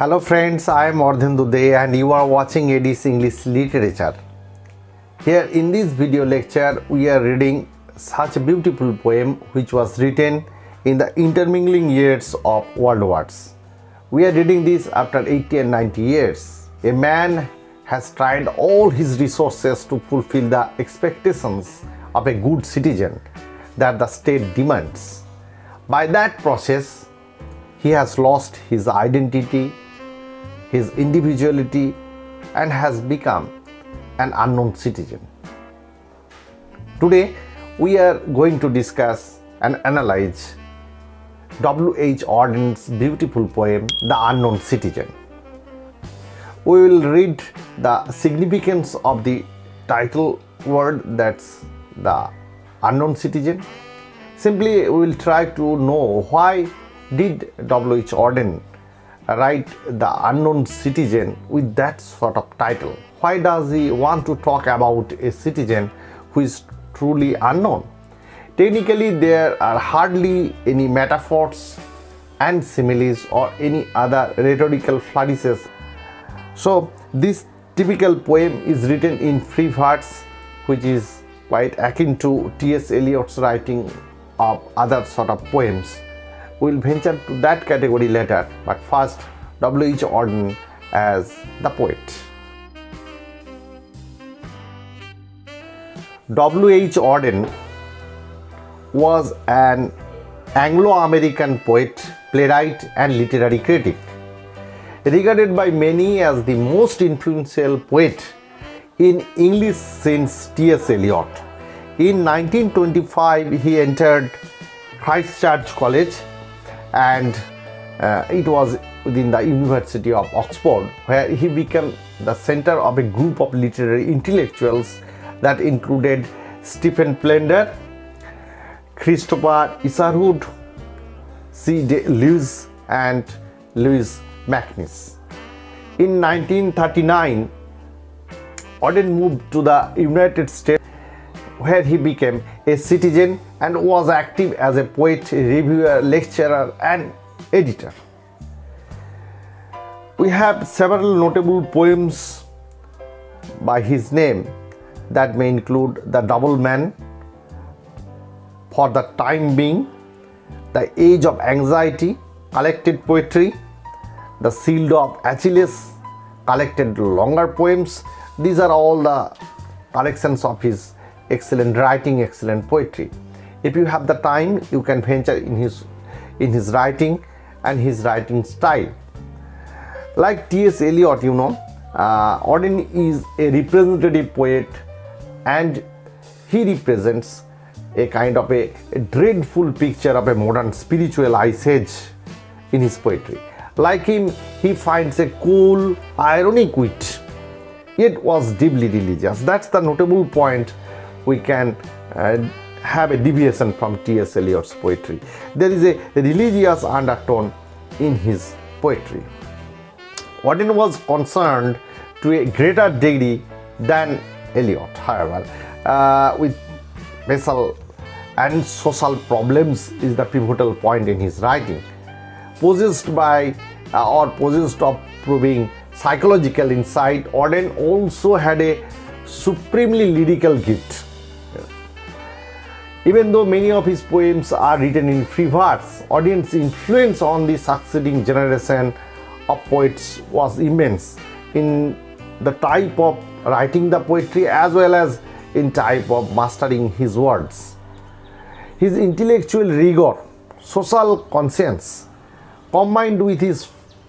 Hello friends, I am Ardhendu De and you are watching AD's English Literature. Here in this video lecture, we are reading such a beautiful poem which was written in the intermingling years of world wars. We are reading this after 80 and 90 years. A man has tried all his resources to fulfill the expectations of a good citizen that the state demands. By that process, he has lost his identity, his individuality, and has become an unknown citizen. Today, we are going to discuss and analyze W.H. Auden's beautiful poem, The Unknown Citizen. We will read the significance of the title word that's the unknown citizen. Simply, we will try to know why did W.H. Auden write The Unknown Citizen with that sort of title? Why does he want to talk about a citizen who is truly unknown? Technically, there are hardly any metaphors and similes or any other rhetorical flourishes. So, this typical poem is written in free verse, which is quite akin to T.S. Eliot's writing of other sort of poems. We'll venture to that category later, but first, W.H. Auden as the poet. W.H. Auden was an Anglo-American poet, playwright and literary critic. Regarded by many as the most influential poet in English since T.S. Eliot. In 1925, he entered Christ Church College and uh, it was within the University of Oxford where he became the center of a group of literary intellectuals that included Stephen Spender, Christopher Isherwood, C. Day Lewis and Louis MacNeice. In 1939, Auden moved to the United States where he became a citizen and was active as a poet, reviewer, lecturer and editor. We have several notable poems by his name that may include The Double Man, For the Time Being, The Age of Anxiety, collected poetry, The Shield of Achilles, collected longer poems. These are all the collections of his excellent writing, excellent poetry. If you have the time, you can venture in his in his writing and his writing style. Like T.S. Eliot, you know, uh, Auden is a representative poet and he represents a kind of a, a, dreadful picture of a modern spiritual ice age in his poetry. Like him, he finds a cool, ironic wit, yet was deeply religious. That's the notable point we can uh, have a deviation from T.S. Eliot's poetry. There is a religious undertone in his poetry. Auden was concerned to a greater degree than Eliot, however, uh, with racial and social problems is the pivotal point in his writing. Possessed by uh, or possessed of proving psychological insight, Auden also had a supremely lyrical gift even though many of his poems are written in free verse, Auden's influence on the succeeding generation of poets was immense in the type of writing the poetry as well as in type of mastering his words. His intellectual rigor, social conscience, combined with his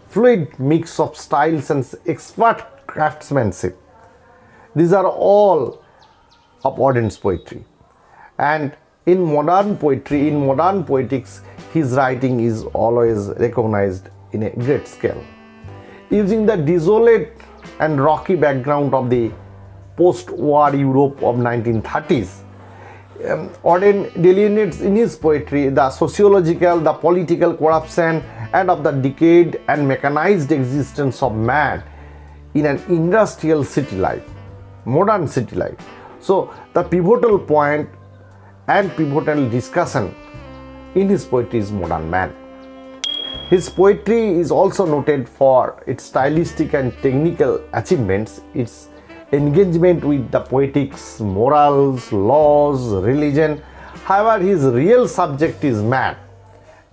fluid mix of styles and expert craftsmanship, these are all of Auden's poetry and in modern poetry in modern poetics his writing is always recognized in a great scale using the desolate and rocky background of the post-war Europe of 1930s um, Auden delineates in his poetry the sociological, the political corruption and of the decayed and mechanized existence of man in an industrial city life, modern city life. So the pivotal point and pivotal discussion in his poetry is modern man. His poetry is also noted for its stylistic and technical achievements, its engagement with the poetics, morals, laws, religion. However, his real subject is man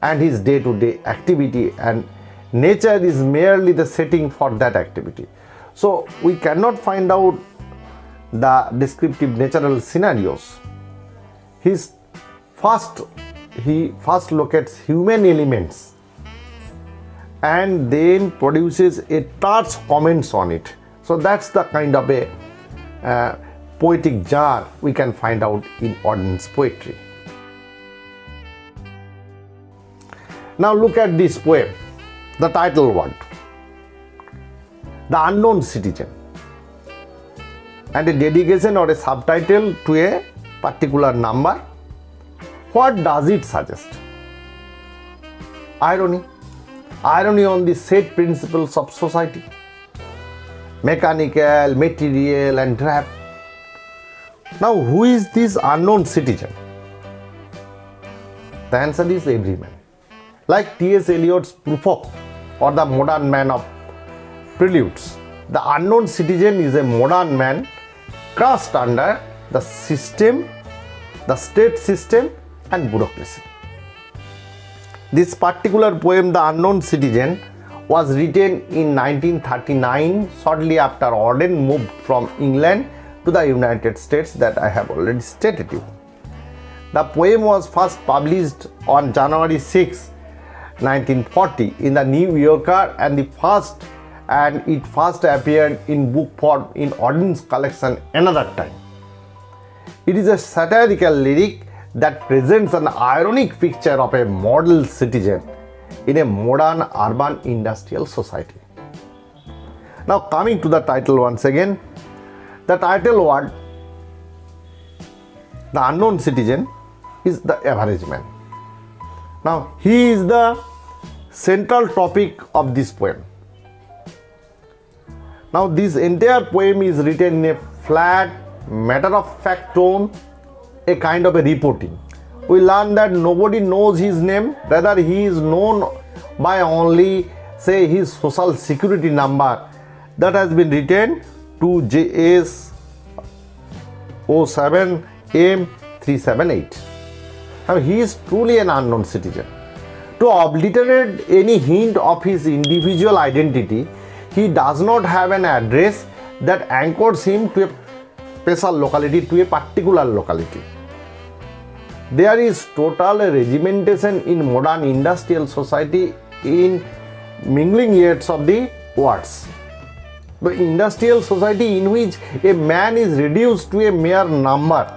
and his day to day activity, and nature is merely the setting for that activity. So, we cannot find out the descriptive natural scenarios. His first he first locates human elements and then produces a touch comments on it. So that's the kind of a uh, poetic jar we can find out in Auden's poetry. Now look at this poem the title word the unknown citizen. And a dedication or a subtitle to a particular number what does it suggest? Irony. Irony on the set principles of society. Mechanical material and trap now who is this unknown citizen? The answer is every man. Like T.S. Eliot's Prufrock or the modern man of preludes the unknown citizen is a modern man crushed under the system, the state system and bureaucracy. This particular poem, The Unknown Citizen, was written in 1939 shortly after Auden moved from England to the United States that I have already stated to you. The poem was first published on January 6, 1940 in the New Yorker and the first and it first appeared in book form in Auden's collection another time. It is a satirical lyric that presents an ironic picture of a model citizen in a modern urban industrial society. Now coming to the title once again, the title word, the unknown citizen is the average man. Now he is the central topic of this poem. Now this entire poem is written in a flat, matter-of-fact tone, a kind of a reporting. We learn that nobody knows his name, rather he is known by only say his social security number that has been written to JS 07M378. Now he is truly an unknown citizen. To obliterate any hint of his individual identity, he does not have an address that anchors him to a special locality, to a particular locality. There is total regimentation in modern industrial society in mingling years of the words. The industrial society in which a man is reduced to a mere number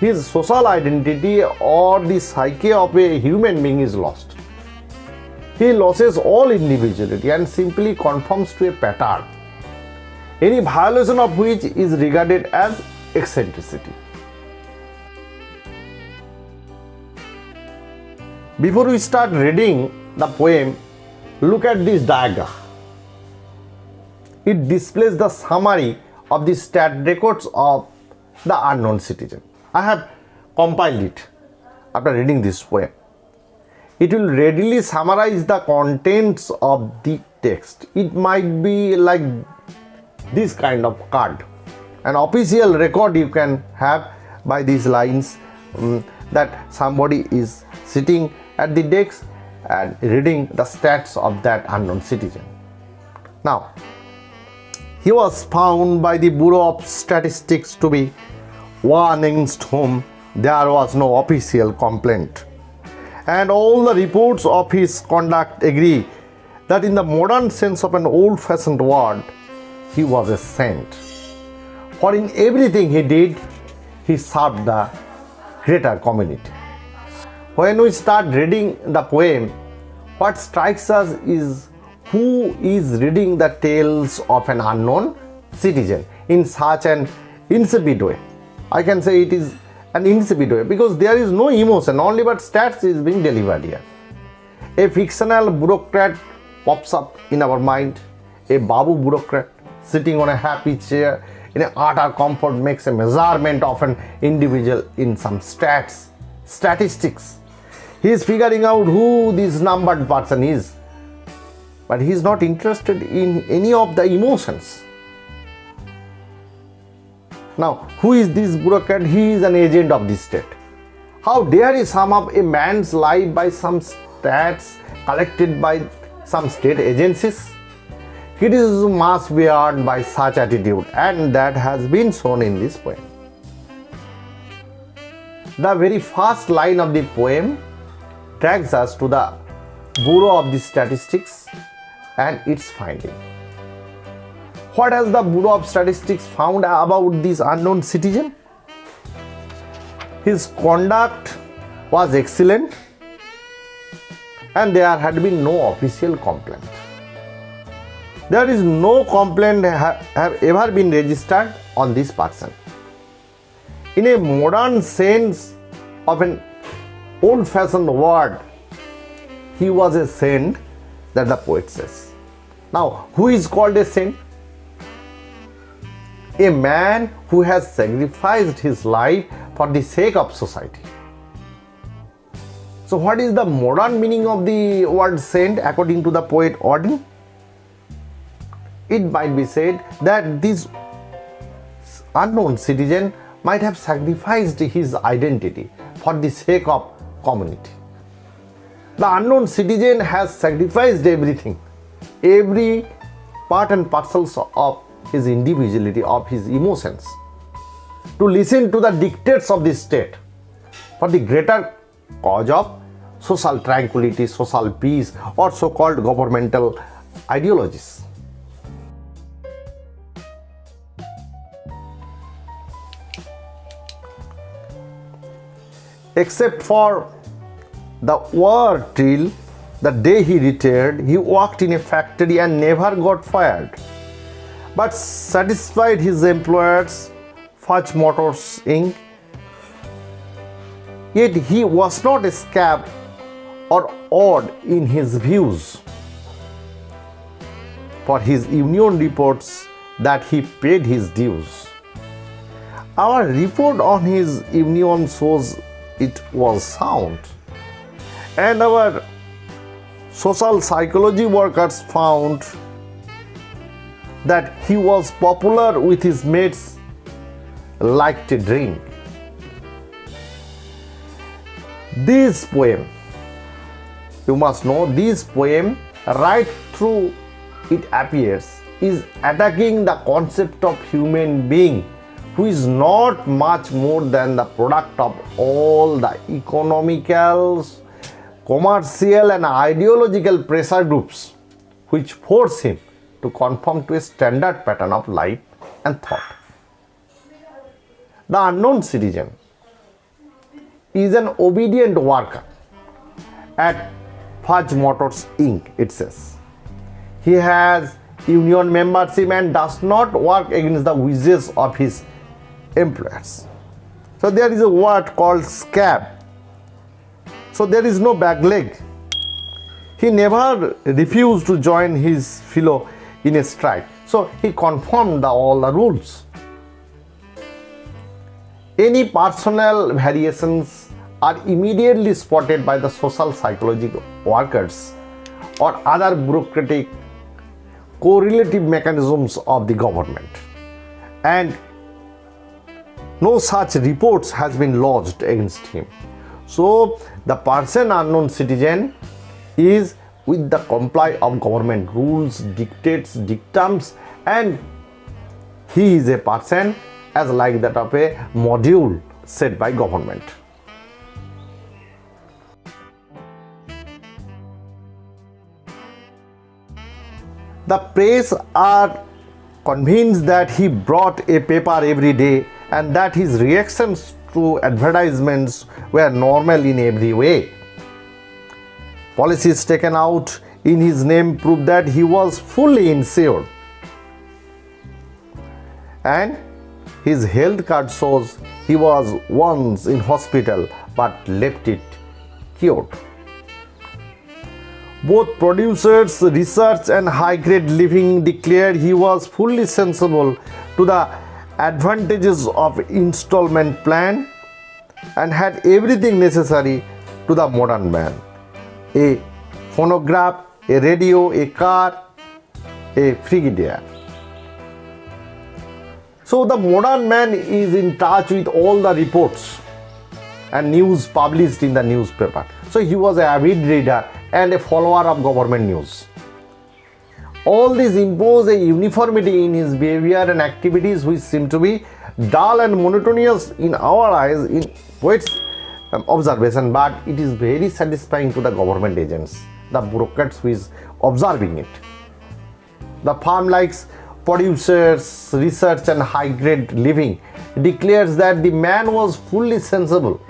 his social identity or the psyche of a human being is lost he loses all individuality and simply conforms to a pattern, any violation of which is regarded as eccentricity. Before we start reading the poem, look at this diagram. It displays the summary of the stat records of the unknown citizen. I have compiled it after reading this poem it will readily summarize the contents of the text it might be like this kind of card. An official record you can have by these lines um, that somebody is sitting at the desk and reading the stats of that unknown citizen. Now he was found by the bureau of statistics to be one against whom there was no official complaint. And all the reports of his conduct agree that in the modern sense of an old-fashioned word, he was a saint. For in everything he did, he served the greater community. When we start reading the poem, what strikes us is who is reading the tales of an unknown citizen in such an insipid way. I can say it is an insipid way because there is no emotion only but stats is being delivered here a fictional bureaucrat pops up in our mind a babu bureaucrat sitting on a happy chair in an utter comfort makes a measurement of an individual in some stats statistics He is figuring out who this numbered person is. But he is not interested in any of the emotions. Now, who is this bureaucrat? He is an agent of the state. How dare he sum up a man's life by some stats collected by some state agencies? Criticism must be earned by such attitude and that has been shown in this poem. The very first line of the poem drags us to the Bureau of the Statistics and its finding. What has the Bureau of Statistics found about this unknown citizen? His conduct was excellent and there had been no official complaint. There is no complaint ha have ever been registered on this person. In a modern sense of an old-fashioned word, he was a saint that the poet says. Now, who is called a saint? A man who has sacrificed his life for the sake of society. So what is the modern meaning of the word saint according to the poet Auden? It might be said that this unknown citizen might have sacrificed his identity for the sake of community. The unknown citizen has sacrificed everything, every part and parcels of his individuality, of his emotions, to listen to the dictates of the state for the greater cause of social tranquility, social peace, or so called governmental ideologies. Except for the war till the day he retired, he worked in a factory and never got fired, but satisfied his employers, Fudge Motors Inc. Yet he was not a scab or odd in his views. For his union reports that he paid his dues. Our report on his union shows it was sound and our social psychology workers found that he was popular with his mates liked to drink. This poem, you must know, this poem right through it appears is attacking the concept of human being who is not much more than the product of all the economical, commercial and ideological pressure groups which force him to conform to a standard pattern of life and thought. The unknown citizen is an obedient worker at Fudge Motors Inc. it says. He has union membership and does not work against the wishes of his employers. So there is a word called scab. So there is no back leg. He never refused to join his fellow in a strike. So he conformed the, all the rules. Any personal variations are immediately spotted by the social psychological workers or other bureaucratic correlative mechanisms of the government and no such reports has been lodged against him. So the person unknown citizen is with the comply of government rules dictates dictums and he is a person as like that of a module set by government. The press are convinced that he brought a paper every day and that his reactions to advertisements were normal in every way. Policies taken out in his name prove that he was fully insured. And his health card shows he was once in hospital but left it cured. Both producers, research and high-grade living declared he was fully sensible to the advantages of installment plan and had everything necessary to the modern man. A phonograph, a radio, a car, a Frigidaire. So the modern man is in touch with all the reports and news published in the newspaper. So he was a avid reader and a follower of government news. All these impose a uniformity in his behavior and activities which seem to be dull and monotonous in our eyes in poets um, observation but it is very satisfying to the government agents the bureaucrats who is observing it. The farm likes producers research and high grade living declares that the man was fully sensible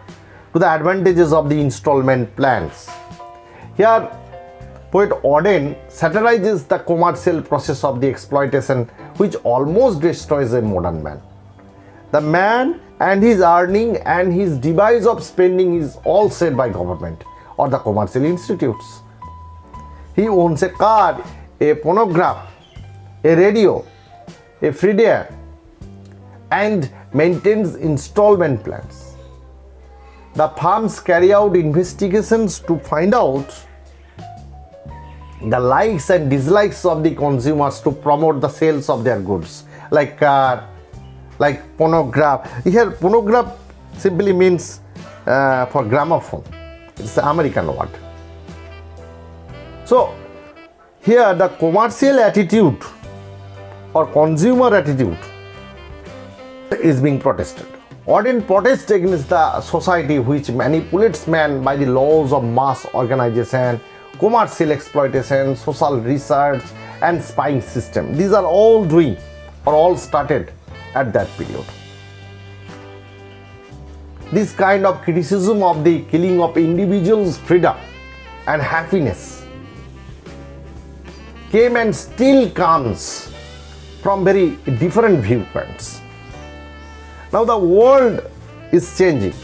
to the advantages of the installment plans. Here Poet Auden satirizes the commercial process of the exploitation which almost destroys a modern man. The man and his earning and his device of spending is all set by government or the commercial institutes. He owns a car, a phonograph, a radio, a Frigidaire and maintains installment plans. The firms carry out investigations to find out the likes and dislikes of the consumers to promote the sales of their goods. Like uh, like phonograph here phonograph simply means uh, for gramophone. It's the american word. So here the commercial attitude or consumer attitude is being protested. Auden protests against the society which manipulates man by the laws of mass organization commercial exploitation, social research and spying system. These are all doing or all started at that period. This kind of criticism of the killing of individuals' freedom and happiness came and still comes from very different viewpoints. Now the world is changing,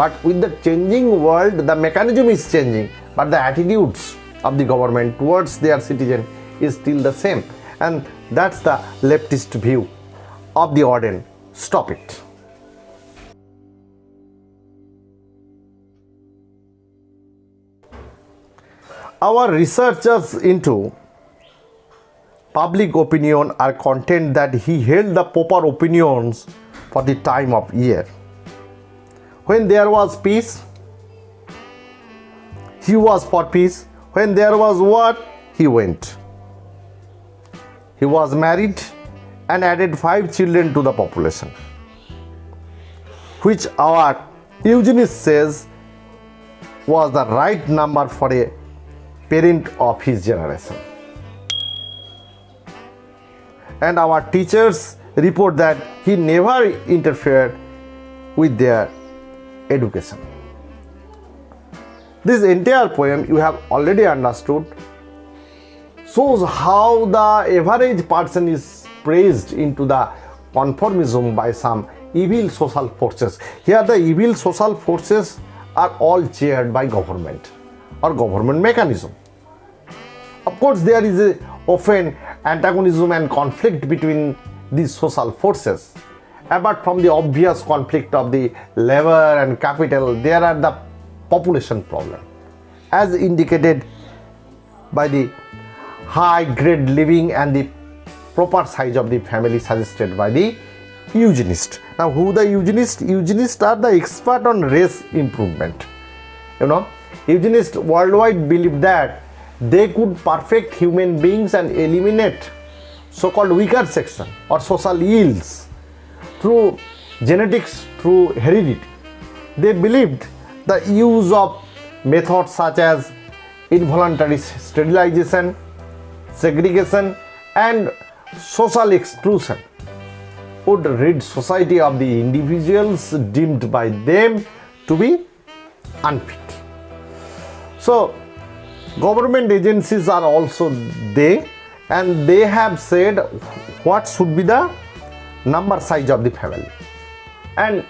but with the changing world, the mechanism is changing, but the attitudes of the government towards their citizen is still the same and that's the leftist view of the Auden. Stop it. Our researchers into public opinion are content that he held the proper opinions for the time of year. When there was peace, he was for peace when there was war, he went. He was married and added five children to the population, which our eugenist says was the right number for a parent of his generation. And our teachers report that he never interfered with their education. This entire poem you have already understood shows how the average person is praised into the conformism by some evil social forces. Here the evil social forces are all chaired by government or government mechanism. Of course, there is often antagonism and conflict between these social forces. Apart from the obvious conflict of the labor and capital, there are the population problem as indicated by the high grade living and the proper size of the family suggested by the eugenist. Now who the eugenist? Eugenists are the expert on race improvement. You know, eugenists worldwide believe that they could perfect human beings and eliminate so-called weaker section or social ills through genetics, through heredity. They believed the use of methods such as involuntary sterilization, segregation and social exclusion would rid society of the individuals deemed by them to be unfit. So, government agencies are also there and they have said what should be the number size of the family and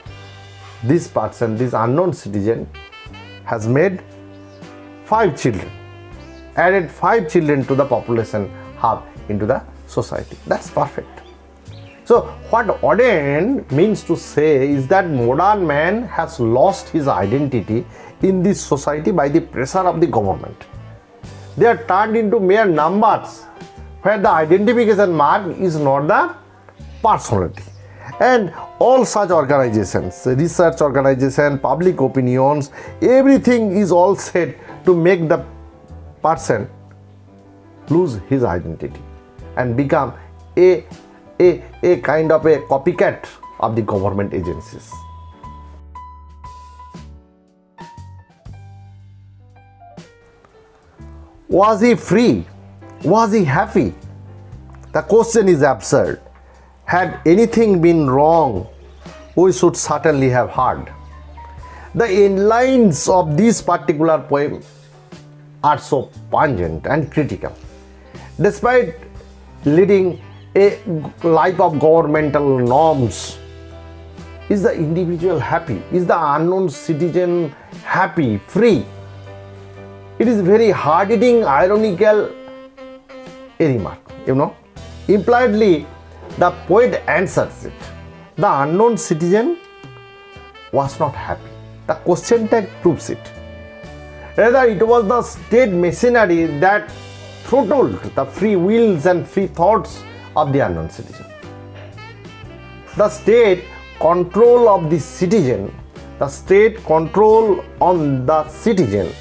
this person, this unknown citizen has made five children, added five children to the population hub into the society. That's perfect. So what Auden means to say is that modern man has lost his identity in this society by the pressure of the government. They are turned into mere numbers where the identification mark is not the personality. And all such organizations, research organization, public opinions, everything is all set to make the person lose his identity and become a, a, a kind of a copycat of the government agencies. Was he free? Was he happy? The question is absurd. Had anything been wrong, we should certainly have heard. The inlines of this particular poem are so pungent and critical. Despite leading a life of governmental norms, is the individual happy? Is the unknown citizen happy, free? It is very hard-hitting, ironical remark, you know. Impliedly, the poet answers it. The unknown citizen was not happy. The question tag proves it. Rather, it was the state machinery that throttled the free wills and free thoughts of the unknown citizen. The state control of the citizen, the state control on the citizen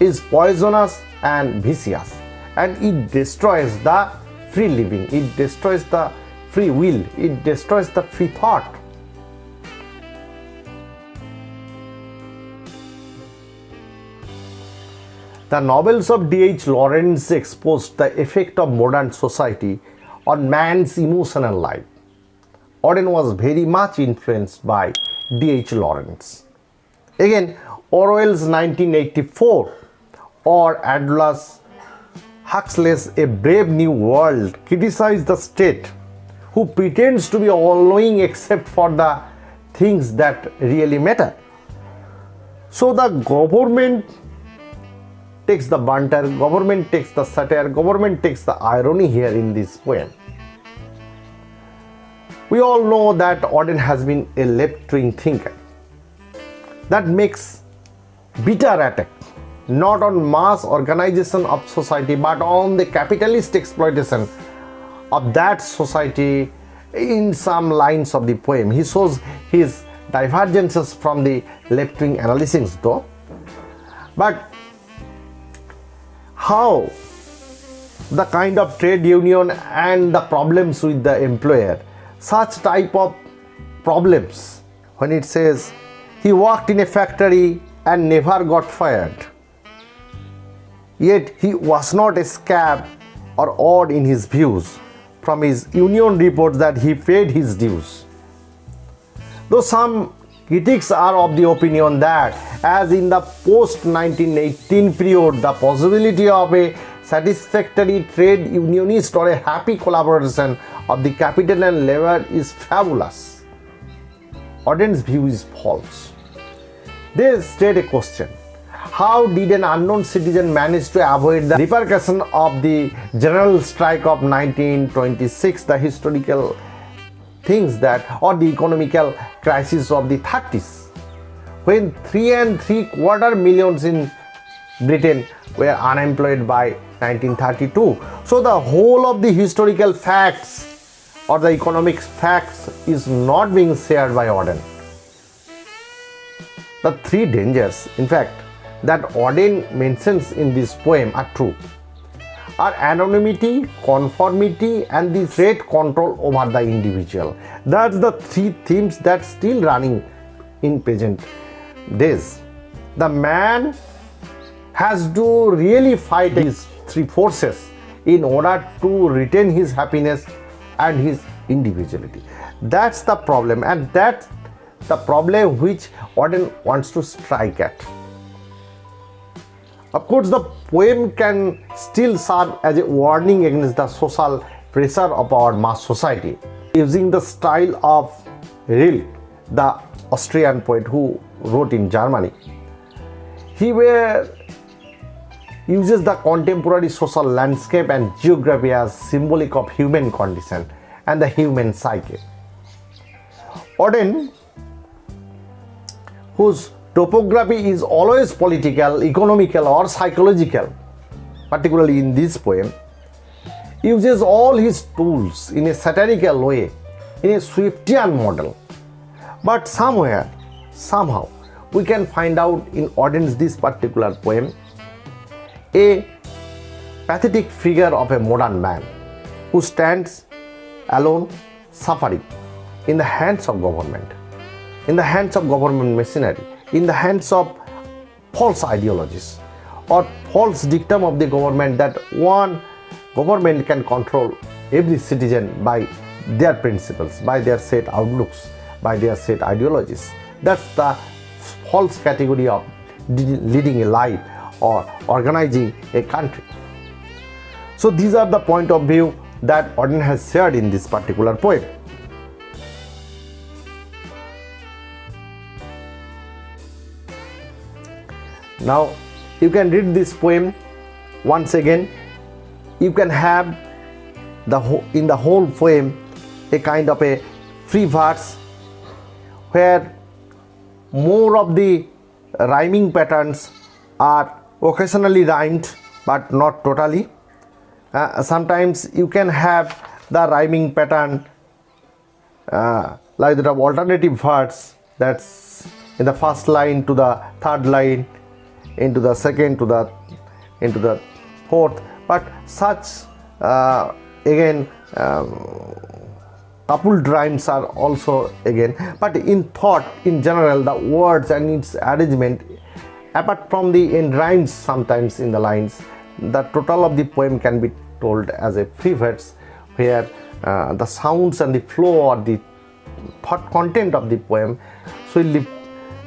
is poisonous and vicious and it destroys the free living, it destroys the free will, it destroys the free thought. The novels of D.H. Lawrence exposed the effect of modern society on man's emotional life. Auden was very much influenced by D.H. Lawrence. Again, Orwell's 1984 or Aldous Huxley's A Brave New World criticized the state who pretends to be all-knowing except for the things that really matter. So the government takes the banter, government takes the satire, government takes the irony here in this poem. We all know that Auden has been a left-wing thinker. That makes bitter attack not on mass organization of society but on the capitalist exploitation of that society in some lines of the poem. He shows his divergences from the left-wing analysis though. But how the kind of trade union and the problems with the employer such type of problems when it says he worked in a factory and never got fired yet he was not a scab or odd in his views from his union reports that he paid his dues though some Critics are of the opinion that, as in the post-1918 period, the possibility of a satisfactory trade unionist or a happy collaboration of the capital and labor is fabulous. Auden's view is false. They state a question. How did an unknown citizen manage to avoid the repercussion of the general strike of 1926, the historical things that or the economical crisis of the 30s when three and three quarter millions in Britain were unemployed by 1932. So the whole of the historical facts or the economic facts is not being shared by Auden. The three dangers, in fact, that Auden mentions in this poem are true are anonymity, conformity and the threat control over the individual. That's the three themes that still running in present days. The man has to really fight these three forces in order to retain his happiness and his individuality. That's the problem and that's the problem which Auden wants to strike at. Of course, the poem can still serve as a warning against the social pressure of our mass society. Using the style of Rilke, the Austrian poet who wrote in Germany, he were, uses the contemporary social landscape and geography as symbolic of human condition and the human psyche. Auden, whose topography is always political, economical, or psychological, particularly in this poem, uses all his tools in a satirical way, in a Swiftian model. But somewhere, somehow, we can find out in Auden's this particular poem a pathetic figure of a modern man who stands alone suffering in the hands of government, in the hands of government machinery, in the hands of false ideologies or false dictum of the government that one government can control every citizen by their principles, by their set outlooks, by their set ideologies. That's the false category of leading a life or organizing a country. So these are the point of view that Auden has shared in this particular poem. Now you can read this poem once again. You can have the in the whole poem a kind of a free verse where more of the rhyming patterns are occasionally rhymed but not totally. Uh, sometimes you can have the rhyming pattern uh, like the alternative verse that's in the first line to the third line into the second to the into the fourth. But such uh, again um, coupled rhymes are also again but in thought in general the words and its arrangement apart from the end rhymes sometimes in the lines the total of the poem can be told as a free verse where uh, the sounds and the flow or the thought content of the poem sweetly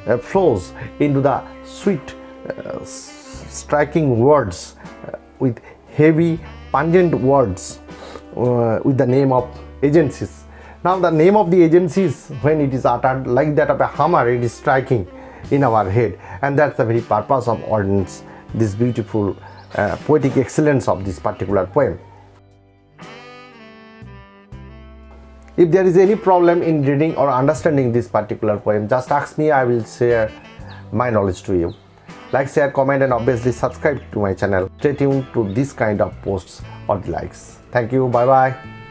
uh, flows into the sweet striking words uh, with heavy pungent words uh, with the name of agencies now the name of the agencies when it is uttered like that of a hammer it is striking in our head and that's the very purpose of Auden's this beautiful uh, poetic excellence of this particular poem. If there is any problem in reading or understanding this particular poem just ask me I will share my knowledge to you. Like, share, comment and obviously subscribe to my channel. Stay tuned to this kind of posts or likes. Thank you. Bye bye.